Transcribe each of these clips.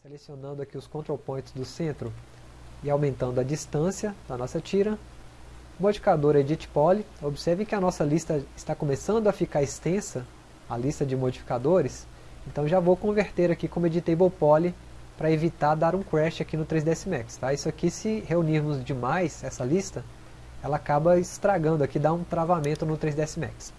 Selecionando aqui os control points do centro e aumentando a distância da nossa tira. Modificador Edit Poly. Observe que a nossa lista está começando a ficar extensa, a lista de modificadores. Então já vou converter aqui como Editable Poly para evitar dar um crash aqui no 3ds Max. Tá? Isso aqui, se reunirmos demais essa lista, ela acaba estragando aqui, dá um travamento no 3ds Max.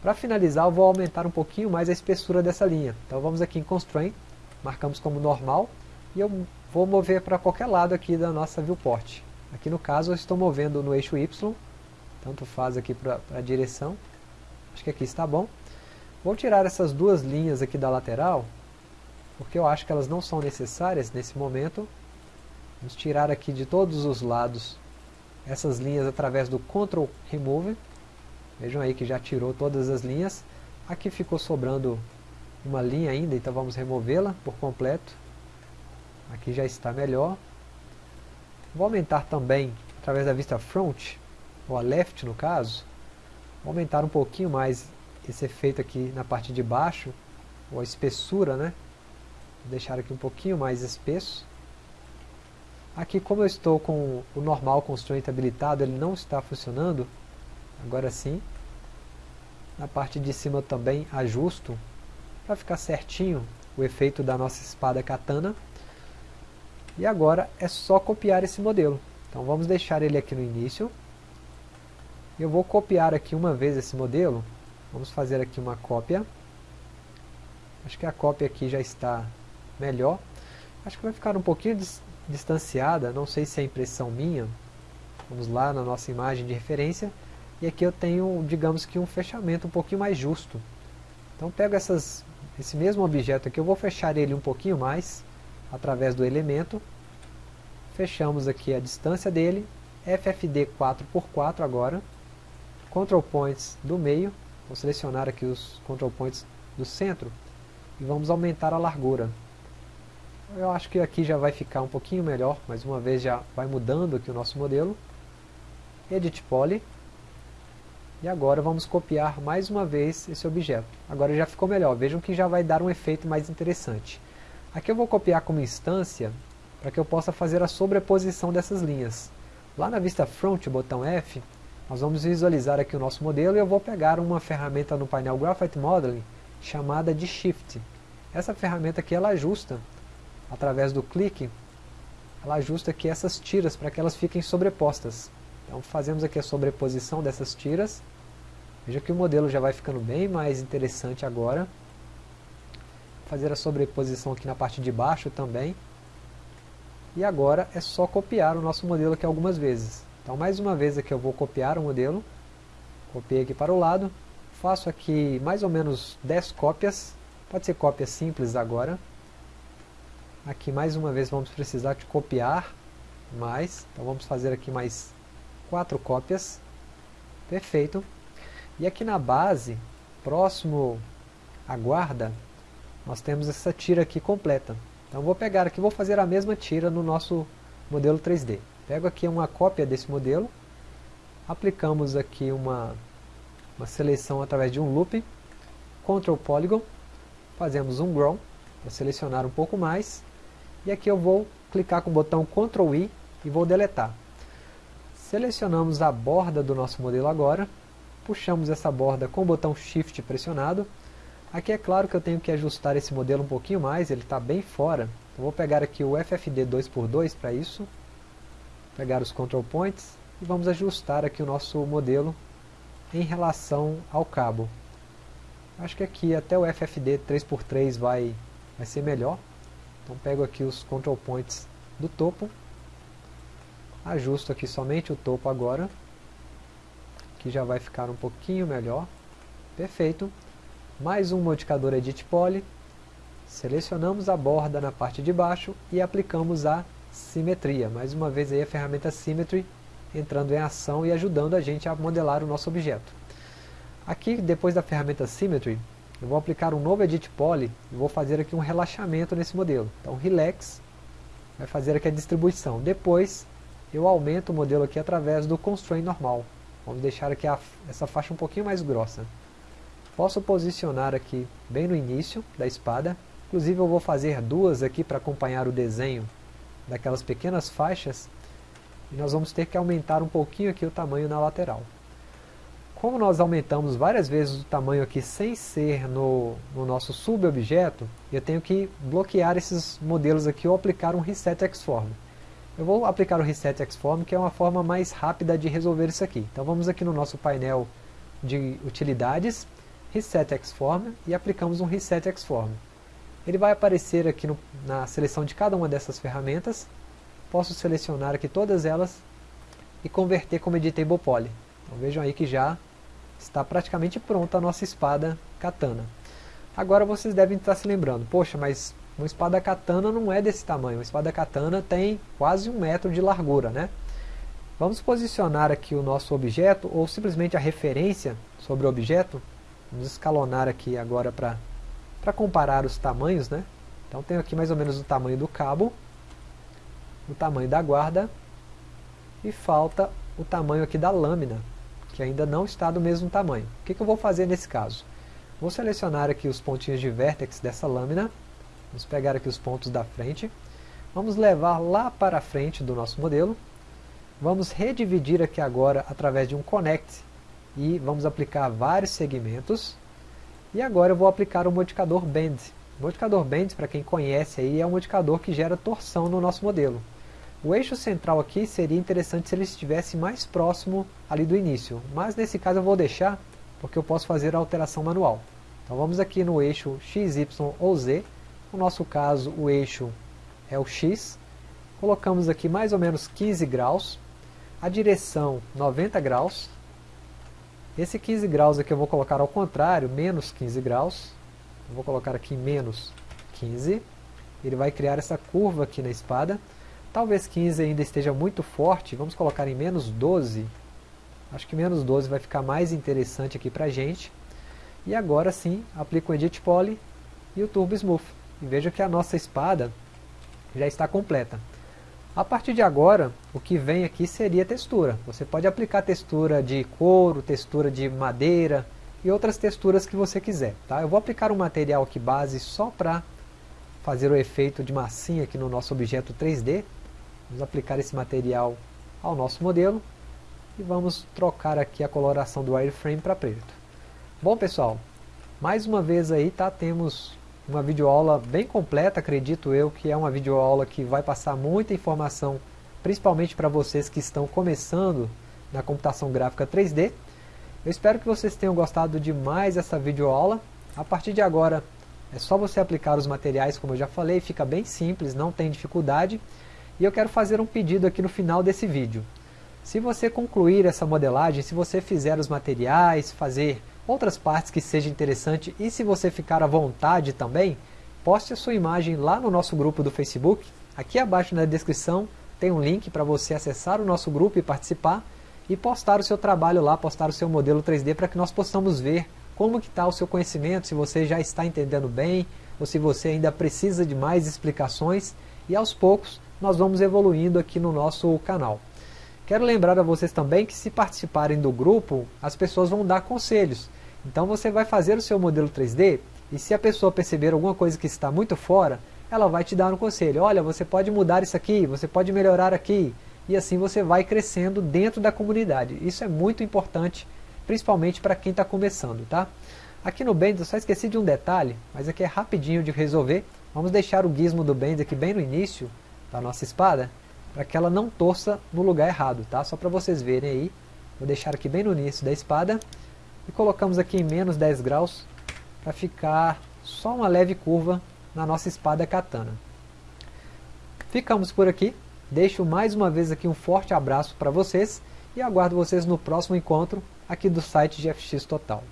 Para finalizar, eu vou aumentar um pouquinho mais a espessura dessa linha. Então vamos aqui em Constraint, marcamos como normal, e eu vou mover para qualquer lado aqui da nossa viewport. Aqui no caso eu estou movendo no eixo Y, tanto faz aqui para a direção, acho que aqui está bom. Vou tirar essas duas linhas aqui da lateral, porque eu acho que elas não são necessárias nesse momento. Vamos tirar aqui de todos os lados essas linhas através do Ctrl Remove. Vejam aí que já tirou todas as linhas. Aqui ficou sobrando uma linha ainda, então vamos removê-la por completo. Aqui já está melhor. Vou aumentar também, através da vista front, ou a left no caso, vou aumentar um pouquinho mais esse efeito aqui na parte de baixo, ou a espessura, né? Vou deixar aqui um pouquinho mais espesso. Aqui como eu estou com o normal constraint habilitado, ele não está funcionando, agora sim. Na parte de cima também ajusto, para ficar certinho o efeito da nossa espada katana. E agora é só copiar esse modelo. Então vamos deixar ele aqui no início. Eu vou copiar aqui uma vez esse modelo. Vamos fazer aqui uma cópia. Acho que a cópia aqui já está melhor. Acho que vai ficar um pouquinho distanciada, não sei se é impressão minha. Vamos lá na nossa imagem de referência. E aqui eu tenho, digamos que um fechamento um pouquinho mais justo. Então pego essas, esse mesmo objeto aqui, eu vou fechar ele um pouquinho mais, através do elemento. Fechamos aqui a distância dele, FFD 4x4 agora. Control Points do meio, vou selecionar aqui os Control Points do centro. E vamos aumentar a largura. Eu acho que aqui já vai ficar um pouquinho melhor, mais uma vez já vai mudando aqui o nosso modelo. Edit Poly. E agora vamos copiar mais uma vez esse objeto. Agora já ficou melhor, vejam que já vai dar um efeito mais interessante. Aqui eu vou copiar como instância, para que eu possa fazer a sobreposição dessas linhas. Lá na vista Front, botão F, nós vamos visualizar aqui o nosso modelo e eu vou pegar uma ferramenta no painel Graphite Modeling, chamada de Shift. Essa ferramenta aqui ela ajusta, através do clique, ela ajusta aqui essas tiras para que elas fiquem sobrepostas. Então fazemos aqui a sobreposição dessas tiras Veja que o modelo já vai ficando bem mais interessante agora. Vou fazer a sobreposição aqui na parte de baixo também. E agora é só copiar o nosso modelo aqui algumas vezes. Então mais uma vez aqui eu vou copiar o modelo. Copiei aqui para o lado. Faço aqui mais ou menos 10 cópias. Pode ser cópia simples agora. Aqui mais uma vez vamos precisar de copiar mais. Então vamos fazer aqui mais 4 cópias. Perfeito. E aqui na base, próximo à guarda, nós temos essa tira aqui completa. Então vou pegar aqui, vou fazer a mesma tira no nosso modelo 3D. Pego aqui uma cópia desse modelo, aplicamos aqui uma, uma seleção através de um loop, Ctrl Polygon, fazemos um Grow, para selecionar um pouco mais, e aqui eu vou clicar com o botão Ctrl I e vou deletar. Selecionamos a borda do nosso modelo agora, puxamos essa borda com o botão Shift pressionado. Aqui é claro que eu tenho que ajustar esse modelo um pouquinho mais, ele está bem fora. Vou pegar aqui o FFD 2x2 para isso, pegar os Control Points e vamos ajustar aqui o nosso modelo em relação ao cabo. Acho que aqui até o FFD 3x3 vai, vai ser melhor. Então pego aqui os Control Points do topo, ajusto aqui somente o topo agora que já vai ficar um pouquinho melhor. Perfeito. Mais um modificador Edit Poly. Selecionamos a borda na parte de baixo e aplicamos a simetria. Mais uma vez aí a ferramenta Symmetry entrando em ação e ajudando a gente a modelar o nosso objeto. Aqui, depois da ferramenta Symmetry, eu vou aplicar um novo Edit Poly e vou fazer aqui um relaxamento nesse modelo. Então, Relax vai fazer aqui a distribuição. Depois, eu aumento o modelo aqui através do Constraint normal. Vamos deixar aqui a, essa faixa um pouquinho mais grossa. Posso posicionar aqui bem no início da espada, Inclusive eu vou fazer duas aqui para acompanhar o desenho daquelas pequenas faixas. E nós vamos ter que aumentar um pouquinho aqui o tamanho na lateral. Como nós aumentamos várias vezes o tamanho aqui sem ser no, no nosso subobjeto, eu tenho que bloquear esses modelos aqui ou aplicar um Reset Xform. Eu vou aplicar o Reset Xform, que é uma forma mais rápida de resolver isso aqui. Então vamos aqui no nosso painel de utilidades, Reset Xform, e aplicamos um Reset Xform. Ele vai aparecer aqui no, na seleção de cada uma dessas ferramentas. Posso selecionar aqui todas elas e converter como Editable Poly. Então vejam aí que já está praticamente pronta a nossa espada katana. Agora vocês devem estar se lembrando, poxa, mas uma espada katana não é desse tamanho, uma espada katana tem quase um metro de largura, né? Vamos posicionar aqui o nosso objeto, ou simplesmente a referência sobre o objeto, vamos escalonar aqui agora para comparar os tamanhos, né? Então tenho aqui mais ou menos o tamanho do cabo, o tamanho da guarda, e falta o tamanho aqui da lâmina, que ainda não está do mesmo tamanho. O que, que eu vou fazer nesse caso? Vou selecionar aqui os pontinhos de vértex dessa lâmina, vamos pegar aqui os pontos da frente, vamos levar lá para a frente do nosso modelo, vamos redividir aqui agora através de um connect e vamos aplicar vários segmentos, e agora eu vou aplicar o modificador bend. O modificador bend, para quem conhece aí, é um modificador que gera torção no nosso modelo. O eixo central aqui seria interessante se ele estivesse mais próximo ali do início, mas nesse caso eu vou deixar, porque eu posso fazer a alteração manual. Então vamos aqui no eixo X, Y ou Z, no nosso caso o eixo é o X, colocamos aqui mais ou menos 15 graus, a direção 90 graus, esse 15 graus aqui eu vou colocar ao contrário, menos 15 graus, eu vou colocar aqui menos 15, ele vai criar essa curva aqui na espada, Talvez 15 ainda esteja muito forte, vamos colocar em menos 12. Acho que menos 12 vai ficar mais interessante aqui para a gente. E agora sim, aplico o Edit Poly e o Turbo Smooth. E veja que a nossa espada já está completa. A partir de agora, o que vem aqui seria textura. Você pode aplicar textura de couro, textura de madeira e outras texturas que você quiser. Tá? Eu vou aplicar um material aqui base só para fazer o efeito de massinha aqui no nosso objeto 3D. Vamos aplicar esse material ao nosso modelo e vamos trocar aqui a coloração do wireframe para preto. Bom pessoal, mais uma vez aí tá, temos uma videoaula bem completa, acredito eu que é uma videoaula que vai passar muita informação, principalmente para vocês que estão começando na computação gráfica 3D. Eu espero que vocês tenham gostado de mais essa videoaula. A partir de agora é só você aplicar os materiais, como eu já falei, fica bem simples, não tem dificuldade. E eu quero fazer um pedido aqui no final desse vídeo. Se você concluir essa modelagem, se você fizer os materiais, fazer outras partes que seja interessante e se você ficar à vontade também, poste a sua imagem lá no nosso grupo do Facebook. Aqui abaixo na descrição tem um link para você acessar o nosso grupo e participar e postar o seu trabalho lá, postar o seu modelo 3D para que nós possamos ver como que está o seu conhecimento, se você já está entendendo bem ou se você ainda precisa de mais explicações e aos poucos nós vamos evoluindo aqui no nosso canal. Quero lembrar a vocês também que se participarem do grupo, as pessoas vão dar conselhos. Então você vai fazer o seu modelo 3D e se a pessoa perceber alguma coisa que está muito fora, ela vai te dar um conselho. Olha, você pode mudar isso aqui, você pode melhorar aqui. E assim você vai crescendo dentro da comunidade. Isso é muito importante, principalmente para quem está começando. tá? Aqui no Bend eu só esqueci de um detalhe, mas aqui é rapidinho de resolver. Vamos deixar o gizmo do Bend aqui bem no início, da nossa espada, para que ela não torça no lugar errado, tá? Só para vocês verem aí, vou deixar aqui bem no início da espada, e colocamos aqui em menos 10 graus, para ficar só uma leve curva na nossa espada katana. Ficamos por aqui, deixo mais uma vez aqui um forte abraço para vocês, e aguardo vocês no próximo encontro aqui do site GFX Total.